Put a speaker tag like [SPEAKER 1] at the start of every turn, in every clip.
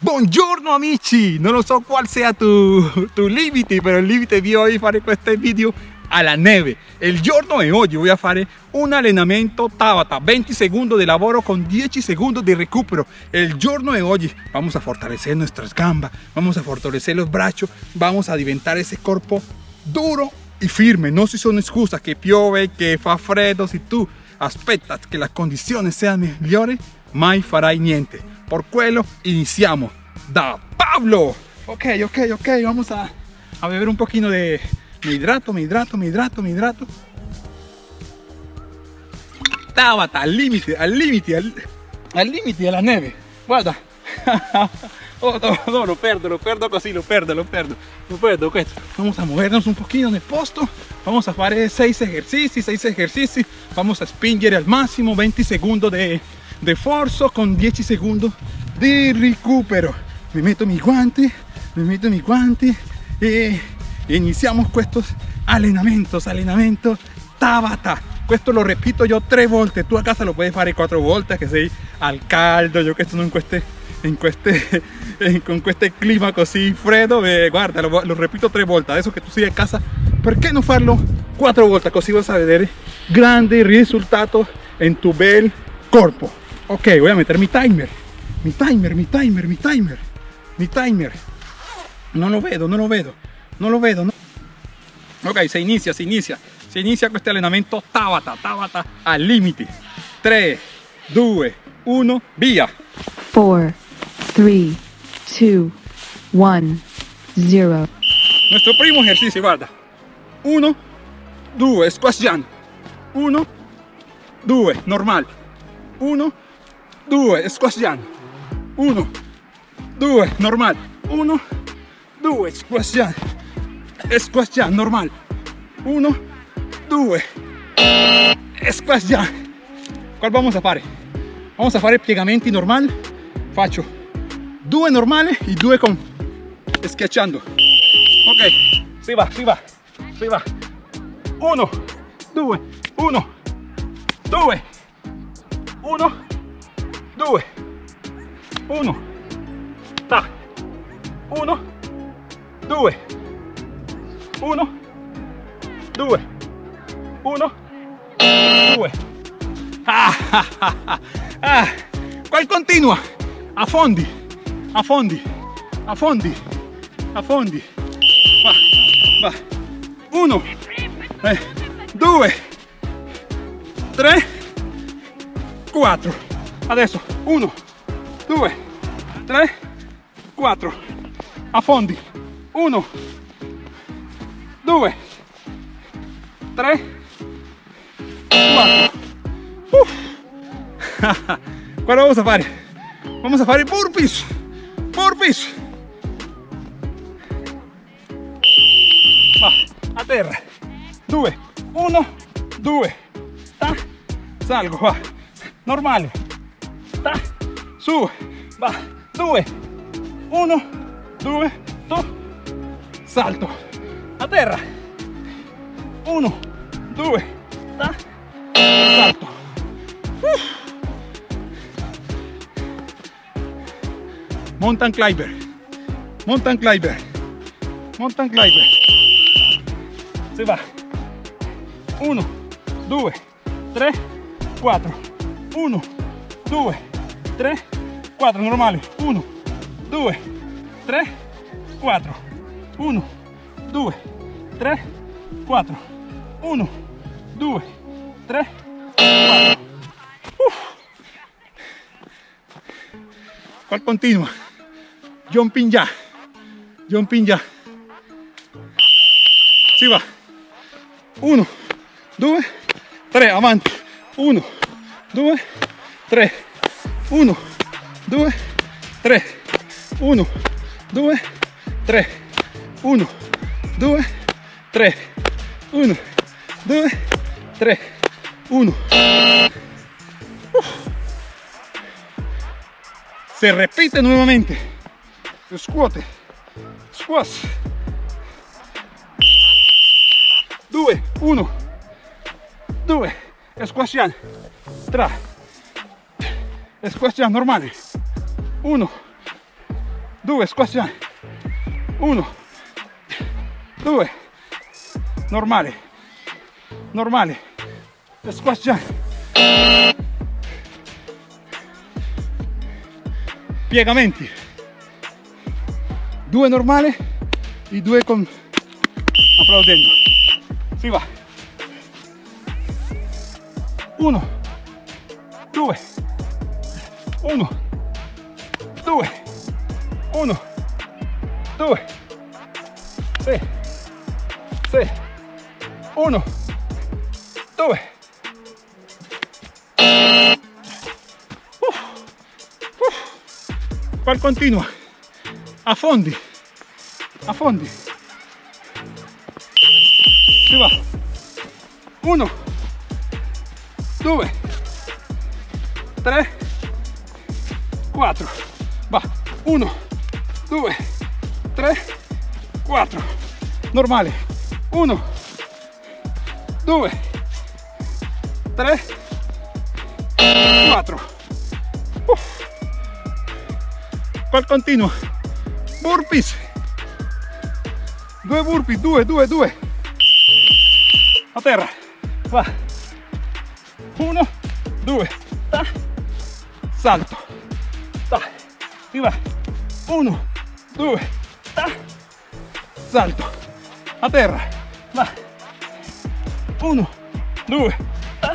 [SPEAKER 1] Buongiorno amici! Non lo so qual sia tu, tu limite, però il limite di oggi fare questo video alla neve. Il giorno è oggi voy a fare un allenamento Tabata, 20 secondi di lavoro con 10 secondi di recupero. Il giorno è oggi vamos a fortalecer nuestras gambas, vamos a fortalecer los brazos, vamos a diventar ese corpo duro y firme. No si sono excusas que piove, que fa freddo, si tu aspettas que las condiciones sean mejores, mai farai niente. Por quello iniziamo da Pablo. Ok, ok, ok, vamos a, a beber un poquito de... Me hidrato, me hidrato, me hidrato, me hidrato. Tabata, al límite, al límite, al, limite della neve. Guarda. Oh, no, no, lo perdo, lo perdo così, lo perdo, lo perdo, lo perdo. Vamos a movernos un poquito nel posto. Vamos a fare 6 ejercicios, 6 ejercicios. Vamos a spingere al máximo 20 segundos de, de forzo con 10 segundos di recupero. Mi metto mi guanti, mi metto mi guanti e iniziamo estos allenamentos, allenamento Tabata. Questo lo repito yo tres volte, tú a casa lo puedes fare quattro volte che sei al caldo, yo que esto no en queste, in queste, con este clima così freddo, eh, guarda, lo, lo, repito tres volte, adesso che tu sei a casa, perché non farlo quattro volte così vas a vedere grande risultato en tu bel corpo. Ok, voy a meter mi timer, mi timer, mi timer, mi timer, mi timer. Non lo vedo, non lo vedo, non lo vedo. No. Ok, se inizia, si inizia. si inizia questo allenamento Tabata, Tabata al limite. 3, 2, 1, via.
[SPEAKER 2] 4, 3, 2, 1, 0.
[SPEAKER 1] Nuestro primo ejercicio, guarda. 1, 2, squash jump. 1, 2, normal. 1, 2, squash jump. 1, 2, normal. 1, 2, squash jump. Squash jump, normal. 1, 2 squash già qual vamos a fare vamos a fare piegamenti normal faccio due normale e due con schiacciando. Ok si va si va si va. 1 2 1 2 1 2 1 ta. 1 2 1 2 uno, due. Ah, ah, ah, ah. Qual continua? A fondi, a fondi, a fondi, a fondi. Va, va. Uno, eh, due, tre, quattro. Adesso, uno, due, tre, quattro. A fondi. Uno, due, tre, 4 Qual vamos a fare? Vamos a fare burpees Burpees Va, a terra. 2 1 2 ta salgo va. Normale ta su va 2 1 2 to salto a terra 1 2 ta salto. Mountain climber mountain climber mountain climber. Se va. 1 2 3 4 1 2 3 4 normale 1 2 3 4 1 2 3 4 1 2 3 4 ¿Cuál continua? Jumping ya. Jumping ya. Si va. 1, 2, 3, avanti. 1, 2, 3. 1, 2, 3. 1, 2, 3. 1, 2, 3. 1, 2, 3. 1. Se repite nuevamente. Scuote. Squash. 2, 1, 2, squashiamo, 3, squashiamo normale, 1, due, squat jump. Uno, due, normale, normale, squat jump. Piegamenti. Due normale e due con applaudendo. Si va. Uno, due, uno, due, uno, due, sì, sì, uno, due. Uff, uff. Poi continua, a fondi, a fondi. Si va. Uno, due, tre, quattro. Va. Uno, due, tre, quattro. Normale. Uno, due, tre, quattro. Uff. Poi continua. Burpees. Due burpees, due, due, due. A terra. Va. Uno, due, ta. salto. Si va. Uno, due, ta. salto. A terra. Va. Uno, due, ta.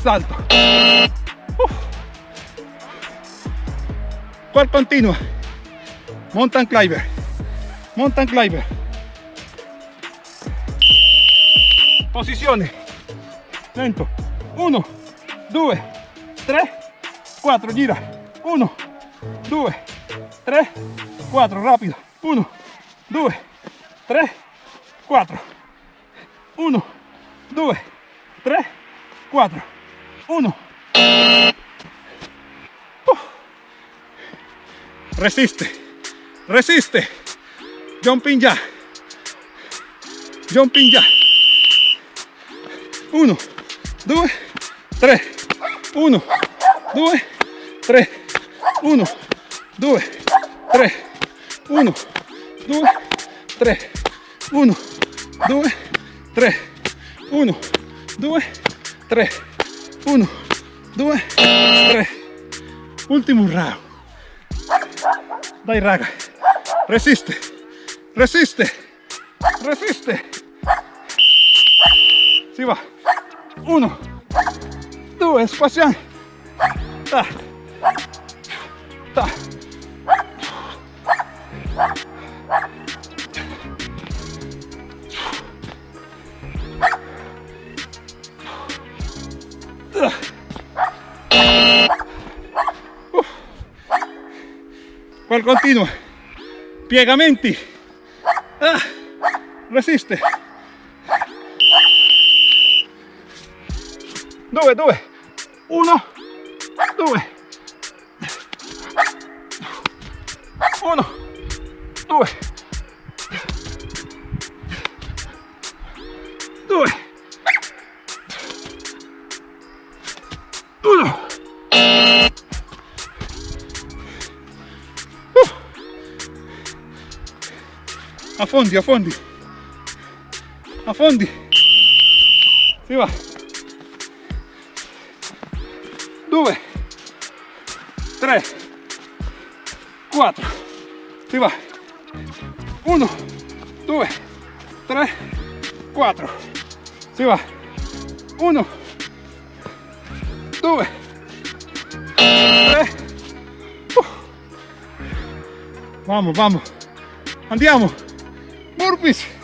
[SPEAKER 1] salto. Uff. Cual continua. Mountain climber. Mountain climber. Posizione. Lento. 1, 2, 3, 4. Gira. 1, 2, 3, 4. Rapido. 1, 2, 3, 4. 1, 2, 3, 4. 1. Resiste. Resiste. Jumping ya. Jumping ya. 1, 2, 3. 1, 2, 3. 1, 2, 3. 1, 2, 3. 1, 2, 3. 1, 2, 3. 1, 2, 3. Ultimo round. Dai raga. Resiste. Resiste. Resiste. Si va. Uno. Due. Spaziamo. Ta. Qual continua. Piegamenti. Ah, resiste. Due, due. Uno, due. Uno, due. Due. Uno. a fondi, a fondi, a fondi, si va, due, tre, quattro, si va, uno, due, tre, quattro, si va, uno, due, tre, uh. vamos, vamos, andiamo, burpees.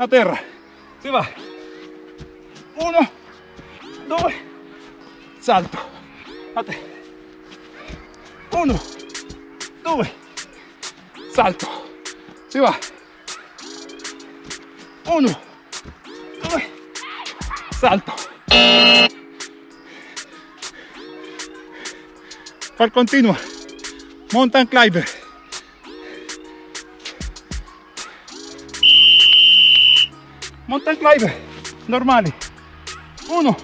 [SPEAKER 1] A terra. Si va. Uno, due, salto. A te. Uno, due, salto. Si va. Uno, due, salto. Poi continua. Mountain climber. Mountain climber. Normali. 1,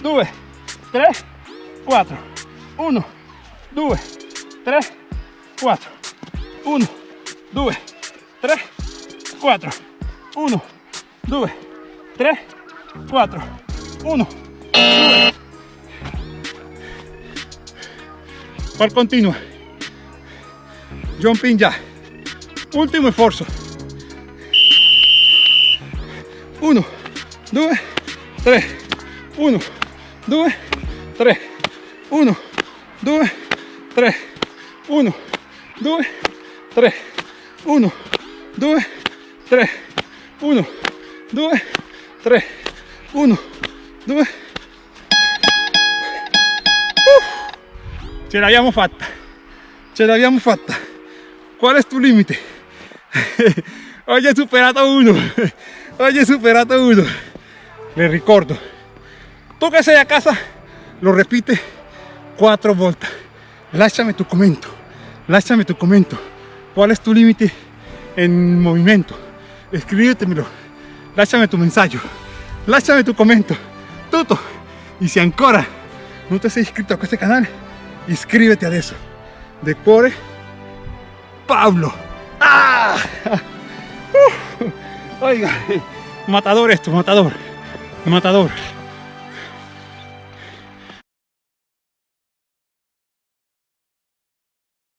[SPEAKER 1] 2, 3, 4. 1, 2, 3, 4. 1, 2, 3, 4. 1, 2, 3, 4. 1, 2. Par continua. Jumping ya. Último esfuerzo. 1, 2, 3. 1, 2, 3. 1, 2, 3. 1, 2, 3. 1, 2, 3. 1, 2, 3. 1, 2. Ce l'abbiamo fatta. Ce l'abbiamo fatta. Qual è tu limite? Oggi hai superato uno. Oggi hai superato uno. Le ricordo. Tu che sei a casa, lo repite quattro volte. Lasciami tu commento. Lasciami tu commento. ¿Cuál es tu límite en movimiento? Escríbetemelo. Lasciami tu mensaggio. Lasciami tu commento. Tutto. Y si ancora non ti sei iscritto a questo canale, iscriviti adesso. De cuore, Pablo. ¡Ah! Oiga, matador esto, matador. Matador.